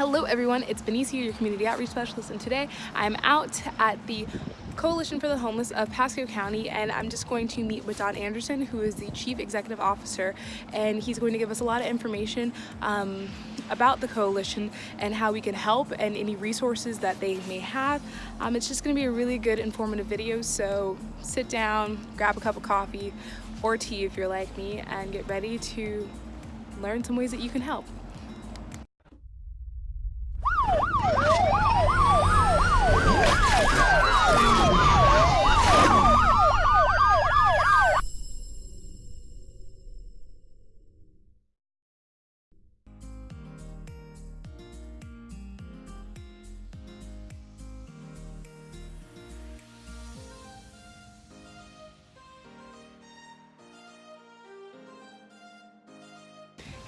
Hello everyone, it's Benice here, your community outreach specialist, and today I'm out at the Coalition for the Homeless of Pasco County and I'm just going to meet with Don Anderson who is the Chief Executive Officer and he's going to give us a lot of information um, about the coalition and how we can help and any resources that they may have. Um, it's just going to be a really good informative video so sit down, grab a cup of coffee or tea if you're like me and get ready to learn some ways that you can help.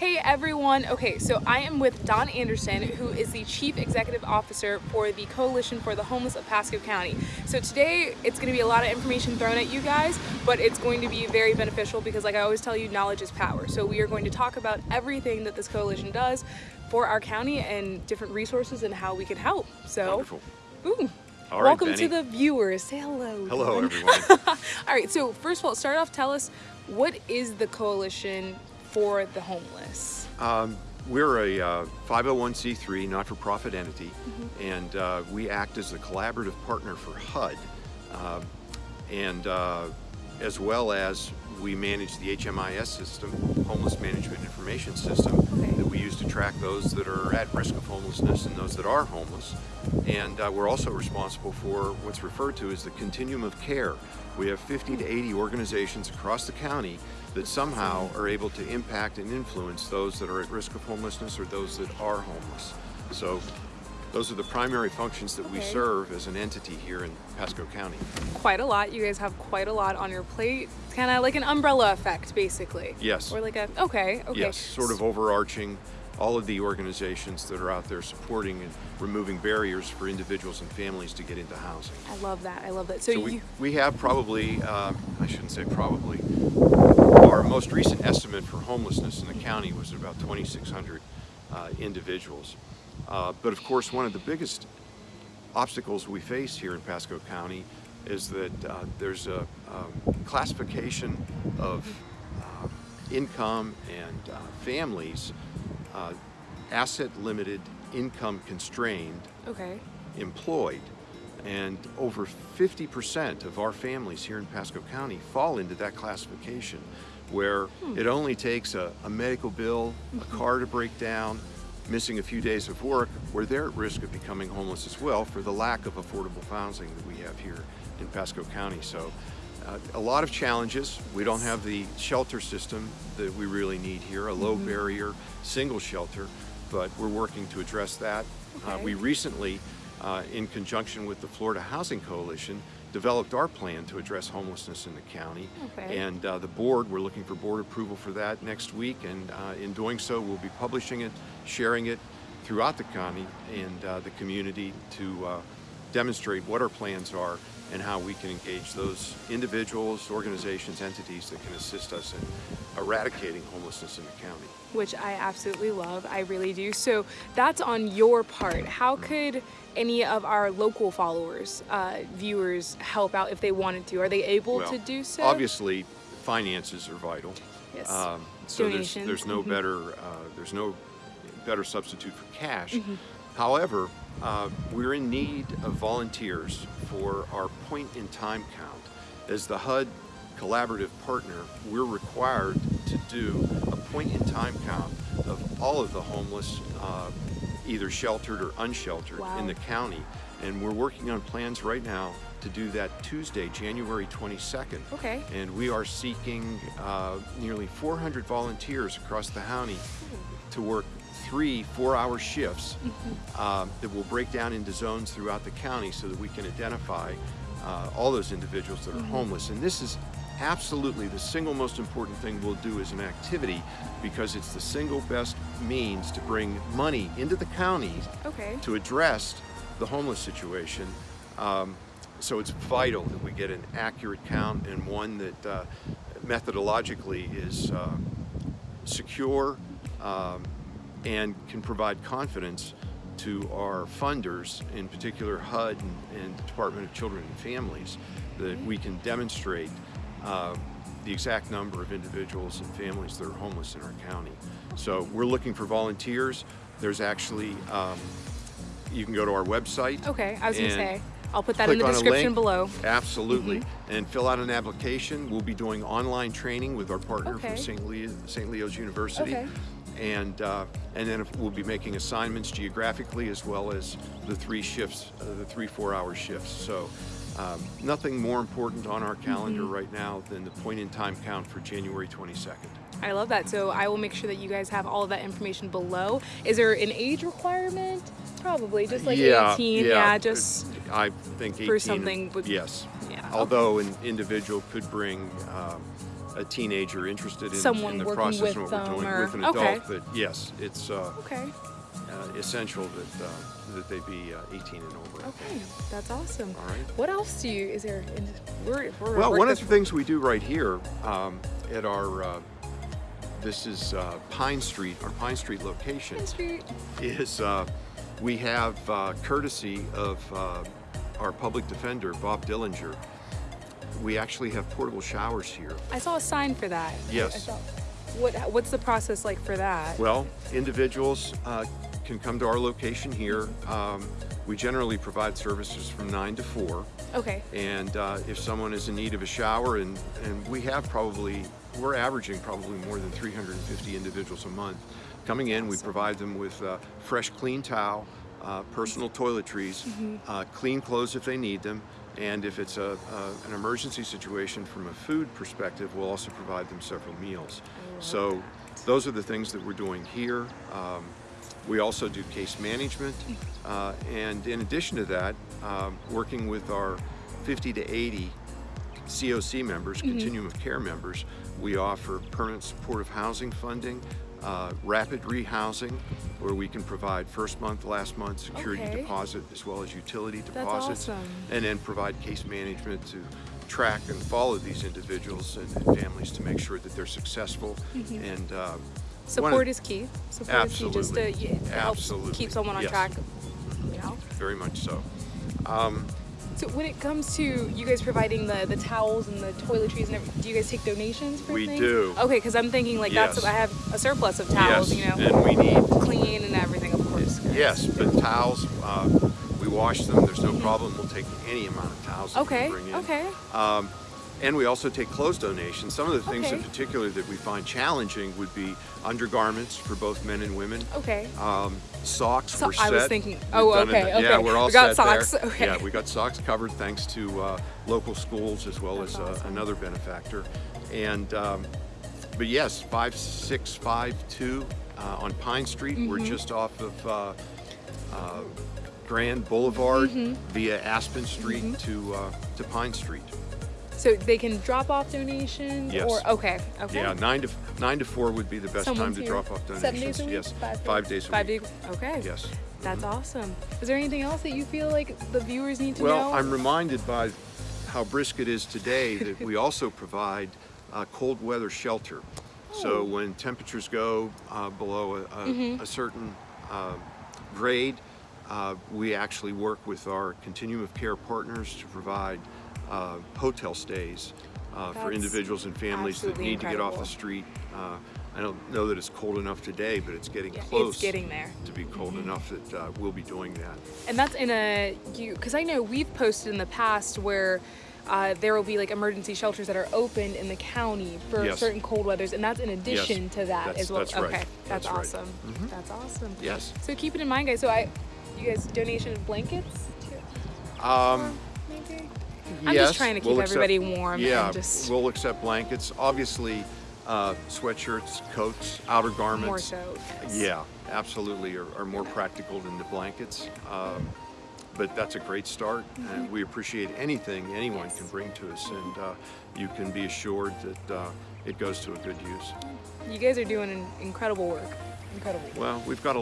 Hey everyone, okay, so I am with Don Anderson, who is the Chief Executive Officer for the Coalition for the Homeless of Pasco County. So today, it's gonna be a lot of information thrown at you guys, but it's going to be very beneficial because like I always tell you, knowledge is power. So we are going to talk about everything that this coalition does for our county and different resources and how we can help. So, Wonderful. ooh, All right, welcome Benny. to the viewers. Say hello. Hello, everyone. all right, so first of all, start off, tell us, what is the Coalition for the Homeless? Um, we're a uh, 501c3 not-for-profit entity, Mm-hmm. and uh, we act as a collaborative partner for HUD, uh, and uh, as well as we manage the HMIS system, Homeless Management Information System, track those that are at risk of homelessness and those that are homeless. And uh, we're also responsible for what's referred to as the continuum of care. We have 50 to 80 organizations across the county that somehow are able to impact and influence those that are at risk of homelessness or those that are homeless. So those are the primary functions that we serve as an entity here in Pasco County. Quite a lot. You guys have quite a lot on your plate. It's kind of like an umbrella effect, basically. Yes. Or like a, okay, okay. Yes, sort of overarching all of the organizations that are out there supporting and removing barriers for individuals and families to get into housing. I love that. I love that. So, So you, we, we have probably, uh, I shouldn't say probably, our most recent estimate for homelessness in the county was about 2,600 uh, individuals. Uh, but of course, one of the biggest obstacles we face here in Pasco County is that uh, there's a um, classification of uh, income and uh, families, uh, asset limited, income constrained, okay. employed. And over 50% of our families here in Pasco County fall into that classification where it only takes a, a medical bill, a car to break down, missing a few days of work, where they're at risk of becoming homeless as well for the lack of affordable housing that we have here in Pasco County. So uh, a lot of challenges. We don't have the shelter system that we really need here, a low barrier single shelter, but we're working to address that. Uh, we recently, uh, in conjunction with the Florida Housing Coalition, developed our plan to address homelessness in the county. Okay. And uh, the board, we're looking for board approval for that next week. And uh, in doing so, we'll be publishing it, sharing it throughout the county and uh, the community to uh, demonstrate what our plans are and how we can engage those individuals, organizations, entities that can assist us in eradicating homelessness in the county. Which I absolutely love. I really do. So that's on your part. How could any of our local followers, uh, viewers, help out if they wanted to? Are they able Well, to do so? Obviously, finances are vital. Yes. Um, so there's, Donations. there's no Mhm. better uh, there's no better substitute for cash. Mm-hmm. However, uh, we're in need of volunteers for our point in time count. As the HUD collaborative partner, we're required to do a point in time count of all of the homeless, uh, either sheltered or unsheltered Wow. in the county. And we're working on plans right now to do that Tuesday, January 22nd. Okay. And we are seeking uh, nearly 400 volunteers across the county to work three four-hour shifts um, that will break down into zones throughout the county so that we can identify uh, all those individuals that are homeless. And this is absolutely the single most important thing we'll do as an activity because it's the single best means to bring money into the county Okay. to address the homeless situation. Um, so it's vital that we get an accurate count and one that uh, methodologically is uh, secure um, and can provide confidence to our funders, in particular HUD and, and Department of Children and Families, that we can demonstrate uh, the exact number of individuals and families that are homeless in our county. So we're looking for volunteers. There's actually, um, you can go to our website. Okay, I was gonna say, I'll put that in the description below. Absolutely. And fill out an application. We'll be doing online training with our partner Okay. from St. Leo, St. Leo's University. Okay. And, uh, and then if- we'll be making assignments geographically as well as the three shifts, uh, the three four-hour shifts. So um, nothing more important on our calendar Mm-hmm. right now than the point-in-time count for January 22nd. I love that. So I will make sure that you guys have all of that information below. Is there an age requirement? Probably, just like 18. Yeah, just I think 18. for something Yes. Yeah, Although an individual could bring um, a teenager interested in, Someone in the working process with of what we're them doing or- with an okay. adult, but yes, it's uh, okay. uh, essential that uh, that they be uh, 18 and over. Okay, that's awesome. All right. What else do you? Is there? in- We're, we're Well, one of the things we do right here um, at our uh, this is uh, Pine Street, our Pine Street location. Street. is uh, we have uh, courtesy of uh, our public defender, Bob Dillinger. We actually have portable showers here. I saw a sign for that. Yes. saw- what? What's the process like for that? Well, individuals uh, can come to our location here. Um, we generally provide services from 9 to 4. Okay. And uh, if someone is in need of a shower, and, and we have probably, we're averaging probably more than 350 individuals a month coming in, we provide them with uh, fresh, clean towel, uh, personal toiletries, uh, clean clothes if they need them, and if it's a, a, an emergency situation from a food perspective, we'll also provide them several meals. So those are the things that we're doing here. Um, we also do case management, uh, and in addition to that, um, working with our 50 to 80 COC members, Continuum of Care members, we offer permanent supportive housing funding, uh, rapid rehousing, where we can provide first month, last month security Okay. deposit as well as utility deposits, awesome. and then provide case management to track and follow these individuals and, and families to make sure that they're successful and uh, one of- Support is key. Support is key just to, Absolutely. yeah, help Absolutely. keep someone on Yes. track. You know. very much so. So when it comes to you guys providing the, the towels and the toiletries and everything, do you guys take donations for We things? do. Okay, because I'm thinking like that's I have a surplus of towels, yes, you know, and we need clean and everything, of course. Yes, but towels, uh, we wash them, there's no problem. We'll take any amount of towels that Okay. in. Okay. Um, and we also take clothes donations. Some of the things in particular that we find challenging would be undergarments for both men and women. Okay. Um, socks, So- I was thinking- oh, it. okay, Yeah, okay. we're all We got set there. socks, okay. Yeah, we got socks covered thanks to uh, local schools as well That's as uh, another benefactor. And um, but yes, five six five two uh, on Pine Street. We're Mm-hmm. just off of uh, uh, Grand Boulevard Mm-hmm. via Aspen Street to uh, to Pine Street. So they can drop off donations Yes. or okay. Okay. Yeah, nine to nine to four would be the best Someone's time to drop off donations. Seven days a week? Yes, Five, five days a Five week. days. Okay. Yes. That's awesome. Is there anything else that you feel like the viewers need to Well, know? Well, I'm reminded by how brisk it is today that we also provide uh, cold weather shelter. So Oh. when temperatures go uh, below a, a, Mm-hmm. a certain uh, grade, uh, we actually work with our continuum of care partners to provide uh, hotel stays uh, for individuals and families that need to get off the street. Uh, I don't know that it's cold enough today, but it's getting Yeah, close. it's getting there. to be cold enough that uh, we'll be doing that. And that's in a you because I know we've posted in the past where uh, there will be like emergency shelters that are opened in the county for Yes. certain cold weathers, and that's in addition to that That's- as well. that's right. Okay, that's, That's right. awesome. That's awesome. Yes. So keep it in mind, guys. So I, you guys, donation of blankets too, Um, maybe. I'm Yes, just trying to keep we'll accept- everybody warm Yeah, and just we'll accept blankets. Obviously, uh, sweatshirts, coats, outer garments. more so. Yes. Yeah, absolutely, are, are more practical than the blankets. Um, but that's a great start, and we appreciate anything anyone Yes. can bring to us, and uh, you can be assured that uh, it goes to a good use. You guys are doing an incredible work. Incredible. work. Well, we've got a,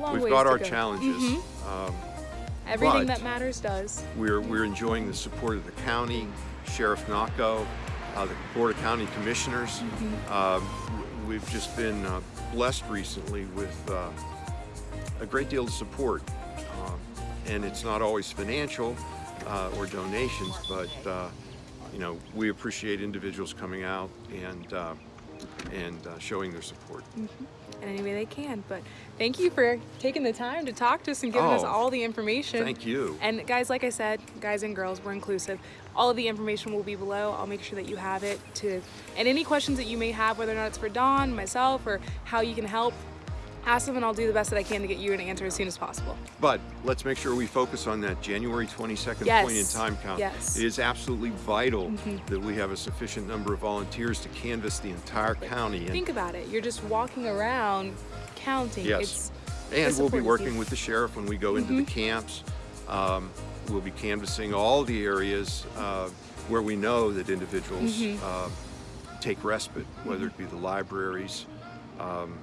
Long we've got our go. challenges. Mhm. Um, Everything but- that matters does. We're, we're enjoying the support of the county, Sheriff Nocco, uh, the Board of County Commissioners. Um, w- we've just been uh, blessed recently with uh, a great deal of support. Um, and it's not always financial uh, or donations, but uh, you know, we appreciate individuals coming out and uh, and uh, showing their support. In any way they can. But thank you for taking the time to talk to us and giving us Oh, all the information. Thank you. And guys, like I said, guys and girls, we're inclusive. All of the information will be below. I'll make sure that you have it to, and any questions that you may have, whether or not it's for Don, myself, or how you can help, ask them and I'll do the best that I can to get you an answer as soon as possible. But let's make sure we focus on that January 22nd Yes. point in time count. Yes. It is absolutely vital that we have a sufficient number of volunteers to canvass the entire county. And, Think about it. You're just walking around counting. yes. It's and we'll be working with the sheriff when we go into the camps. Um, we'll be canvassing all the areas uh, where we know that individuals uh, take respite, whether it be the libraries, um,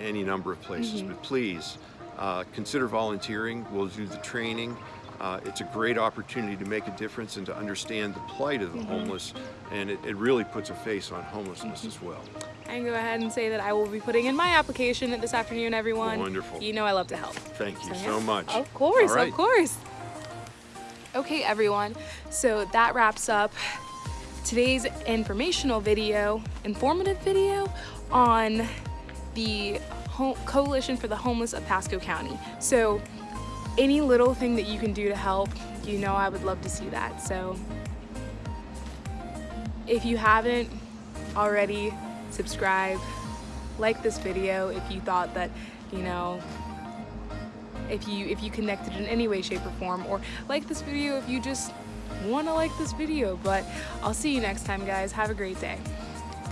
any number of places. But please uh, consider volunteering. We'll do the training. Uh, it's a great opportunity to make a difference and to understand the plight of the homeless, and it, it really puts a face on homelessness as well. I can go ahead and say that I will be putting in my application this afternoon, everyone. Wonderful. You know I love to help. Thank you So, so much. Of course, right. of course. Okay, everyone. So that wraps up today's informational video, informative video on the Ho- Coalition for the Homeless of Pasco County. So any little thing that you can do to help, you know I would love to see that. So if you haven't already, subscribe, like this video if you thought that, you know, if you if you connected in any way shape or form or like this video if you just want to like this video but i'll see you next time guys have a great day